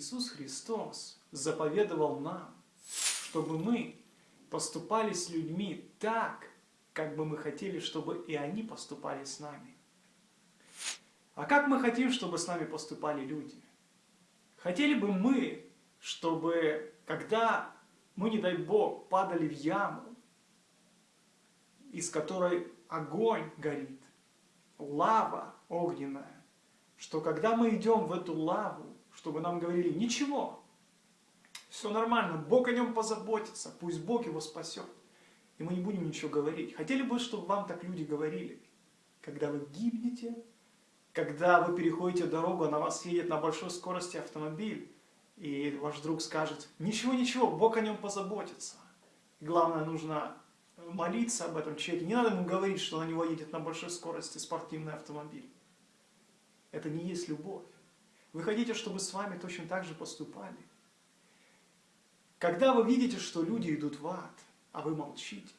Иисус Христос заповедовал нам, чтобы мы поступали с людьми так, как бы мы хотели, чтобы и они поступали с нами. А как мы хотим, чтобы с нами поступали люди? Хотели бы мы, чтобы, когда мы, не дай Бог, падали в яму, из которой огонь горит, лава огненная, что когда мы идем в эту лаву, чтобы нам говорили, ничего, все нормально, Бог о нем позаботится, пусть Бог его спасет. И мы не будем ничего говорить. Хотели бы, чтобы вам так люди говорили, когда вы гибнете, когда вы переходите дорогу, а на вас едет на большой скорости автомобиль, и ваш друг скажет, ничего-ничего, Бог о нем позаботится. И главное, нужно молиться об этом человеке. Не надо ему говорить, что на него едет на большой скорости спортивный автомобиль. Это не есть любовь. Вы хотите, чтобы с вами точно так же поступали. Когда вы видите, что люди идут в ад, а вы молчите,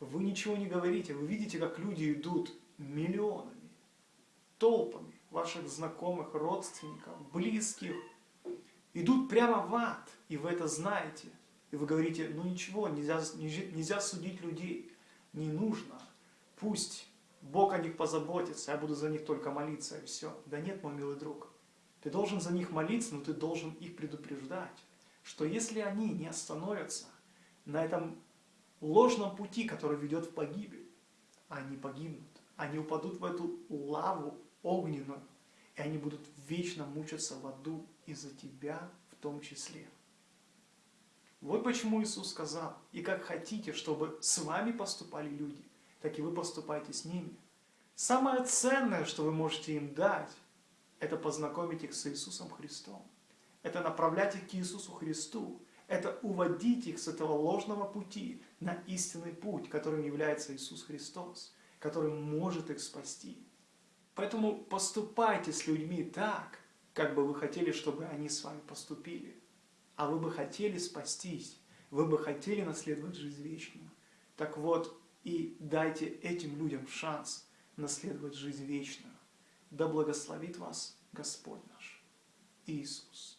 вы ничего не говорите, вы видите, как люди идут миллионами, толпами ваших знакомых, родственников, близких, идут прямо в ад, и вы это знаете. И вы говорите, ну ничего, нельзя, нельзя судить людей, не нужно, пусть Бог о них позаботится, я буду за них только молиться, и все. Да нет, мой милый друг, ты должен за них молиться, но ты должен их предупреждать, что если они не остановятся на этом ложном пути, который ведет в погибель, они погибнут, они упадут в эту лаву огненную, и они будут вечно мучиться в аду из-за тебя в том числе. Вот почему Иисус сказал, и как хотите, чтобы с вами поступали люди, так и вы поступайте с ними. Самое ценное, что вы можете им дать, это познакомить их с Иисусом Христом. Это направлять их к Иисусу Христу. Это уводить их с этого ложного пути на истинный путь, которым является Иисус Христос, который может их спасти. Поэтому поступайте с людьми так, как бы вы хотели, чтобы они с вами поступили. А вы бы хотели спастись, вы бы хотели наследовать жизнь вечную. Так вот, и дайте этим людям шанс наследовать жизнь вечную. Да благословит вас Господь наш Иисус.